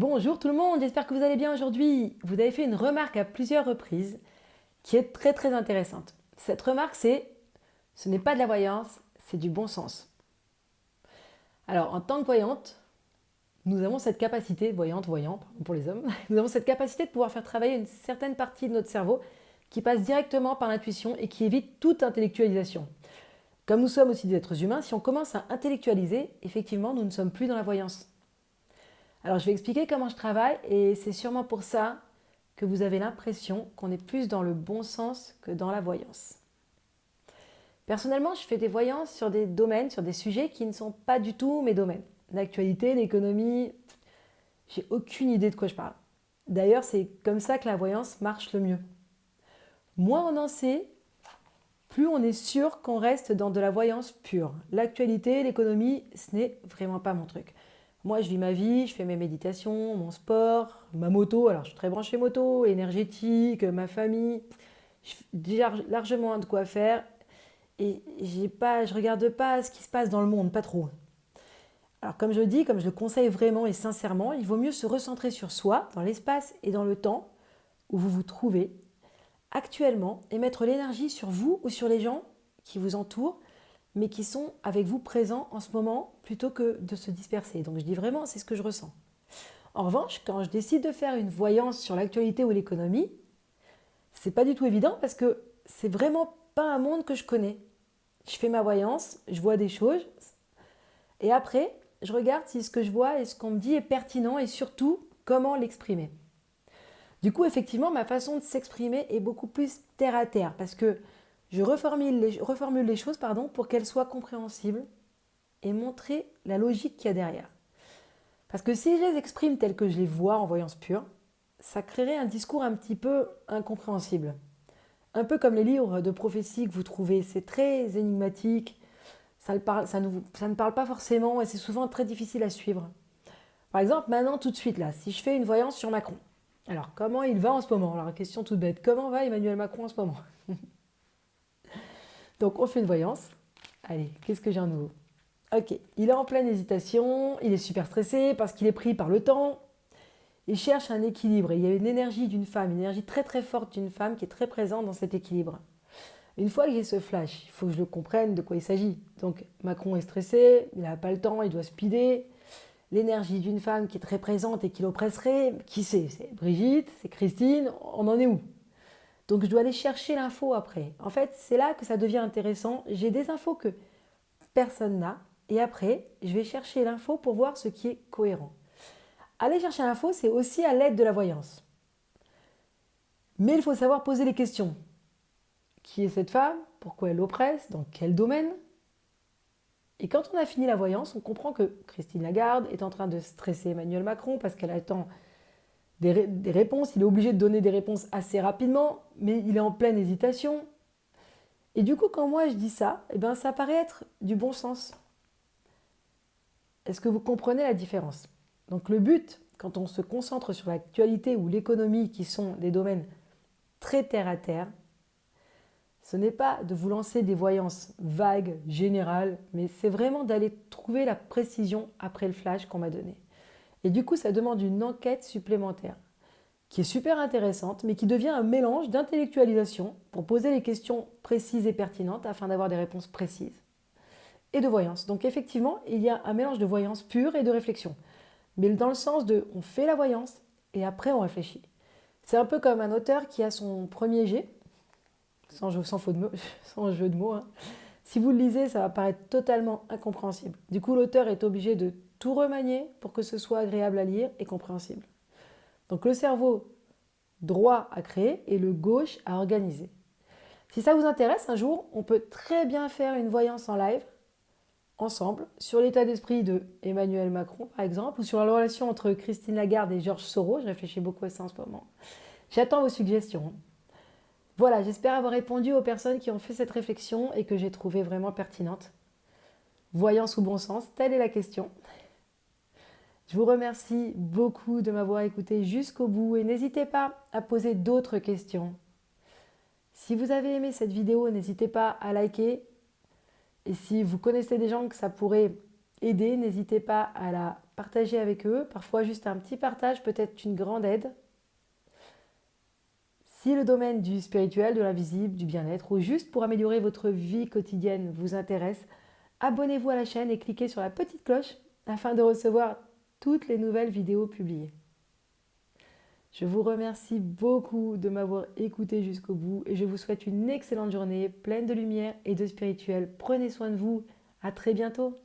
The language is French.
Bonjour tout le monde, j'espère que vous allez bien aujourd'hui. Vous avez fait une remarque à plusieurs reprises qui est très très intéressante. Cette remarque c'est « ce n'est pas de la voyance, c'est du bon sens ». Alors en tant que voyante, nous avons cette capacité, voyante, voyant pour les hommes, nous avons cette capacité de pouvoir faire travailler une certaine partie de notre cerveau qui passe directement par l'intuition et qui évite toute intellectualisation. Comme nous sommes aussi des êtres humains, si on commence à intellectualiser, effectivement, nous ne sommes plus dans la voyance. Alors, je vais expliquer comment je travaille et c'est sûrement pour ça que vous avez l'impression qu'on est plus dans le bon sens que dans la voyance. Personnellement, je fais des voyances sur des domaines, sur des sujets qui ne sont pas du tout mes domaines. L'actualité, l'économie, j'ai aucune idée de quoi je parle. D'ailleurs, c'est comme ça que la voyance marche le mieux. Moins on en sait, plus on est sûr qu'on reste dans de la voyance pure. L'actualité, l'économie, ce n'est vraiment pas mon truc. Moi, je vis ma vie, je fais mes méditations, mon sport, ma moto. Alors, je suis très branchée moto, énergétique, ma famille. J'ai largement de quoi faire. Et pas, je regarde pas ce qui se passe dans le monde, pas trop. Alors, comme je dis, comme je le conseille vraiment et sincèrement, il vaut mieux se recentrer sur soi, dans l'espace et dans le temps où vous vous trouvez actuellement et mettre l'énergie sur vous ou sur les gens qui vous entourent, mais qui sont avec vous présents en ce moment plutôt que de se disperser. Donc je dis vraiment, c'est ce que je ressens. En revanche, quand je décide de faire une voyance sur l'actualité ou l'économie, c'est pas du tout évident parce que c'est vraiment pas un monde que je connais. Je fais ma voyance, je vois des choses, et après, je regarde si ce que je vois et ce qu'on me dit est pertinent et surtout comment l'exprimer. Du coup, effectivement, ma façon de s'exprimer est beaucoup plus terre à terre parce que je reformule les, choses pour qu'elles soient compréhensibles et montrer la logique qu'il y a derrière. Parce que si je les exprime telles que je les vois en voyance pure, ça créerait un discours un petit peu incompréhensible. Un peu comme les livres de prophétie que vous trouvez, c'est très énigmatique, ça, ça, ne, parle pas forcément et c'est souvent très difficile à suivre. Par exemple, maintenant, tout de suite, là, si je fais une voyance sur Macron, alors comment il va en ce moment? Alors, question toute bête, comment va Emmanuel Macron en ce moment? Donc, on fait une voyance. Allez, qu'est-ce que j'ai en nouveau? Ok, il est en pleine hésitation, il est super stressé parce qu'il est pris par le temps. Il cherche un équilibre il y a une énergie d'une femme, une énergie très très forte d'une femme qui est très présente dans cet équilibre. Une fois que j'ai ce flash, il faut que je le comprenne de quoi il s'agit. Donc Macron est stressé, il n'a pas le temps, il doit speeder. L'énergie d'une femme qui est très présente et qui l'oppresserait, qui c'est C'est Brigitte, c'est Christine, on en est où? Donc je dois aller chercher l'info après. En fait, c'est là que ça devient intéressant. J'ai des infos que personne n'a. Et après, je vais chercher l'info pour voir ce qui est cohérent. Aller chercher l'info, c'est aussi à l'aide de la voyance. Mais il faut savoir poser les questions. Qui est cette femme? Pourquoi elle l'oppresse? Dans quel domaine? Et quand on a fini la voyance, on comprend que Christine Lagarde est en train de stresser Emmanuel Macron parce qu'elle attend des, réponses. Il est obligé de donner des réponses assez rapidement, mais il est en pleine hésitation. Et du coup, quand moi je dis ça, eh ben, ça paraît être du bon sens. Est-ce que vous comprenez la différence? Donc le but, quand on se concentre sur l'actualité ou l'économie, qui sont des domaines très terre à terre, ce n'est pas de vous lancer des voyances vagues, générales, mais c'est vraiment d'aller trouver la précision après le flash qu'on m'a donné. Et du coup, ça demande une enquête supplémentaire qui est super intéressante, mais qui devient un mélange d'intellectualisation pour poser les questions précises et pertinentes afin d'avoir des réponses précises. Et de voyance. Donc effectivement, il y a un mélange de voyance pure et de réflexion. Mais dans le sens de on fait la voyance et après on réfléchit. C'est un peu comme un auteur qui a son premier jet, sans jeu, de mots. Hein. Si vous le lisez, ça va paraître totalement incompréhensible. Du coup, l'auteur est obligé de tout remanier pour que ce soit agréable à lire et compréhensible. Donc le cerveau droit à créer et le gauche à organiser. Si ça vous intéresse, un jour, on peut très bien faire une voyance en live, ensemble, sur l'état d'esprit de Emmanuel Macron, par exemple, ou sur la relation entre Christine Lagarde et Georges Soros. Je réfléchis beaucoup à ça en ce moment. J'attends vos suggestions. Voilà, j'espère avoir répondu aux personnes qui ont fait cette réflexion et que j'ai trouvé vraiment pertinente. Voyance ou bon sens, telle est la question. Je vous remercie beaucoup de m'avoir écouté jusqu'au bout et n'hésitez pas à poser d'autres questions. Si vous avez aimé cette vidéo, n'hésitez pas à liker. Et si vous connaissez des gens que ça pourrait aider, n'hésitez pas à la partagez avec eux. Parfois, juste un petit partage peut être une grande aide. Si le domaine du spirituel, de l'invisible, du bien-être ou juste pour améliorer votre vie quotidienne vous intéresse, abonnez-vous à la chaîne et cliquez sur la petite cloche afin de recevoir toutes les nouvelles vidéos publiées. Je vous remercie beaucoup de m'avoir écouté jusqu'au bout et je vous souhaite une excellente journée pleine de lumière et de spirituel. Prenez soin de vous. À très bientôt.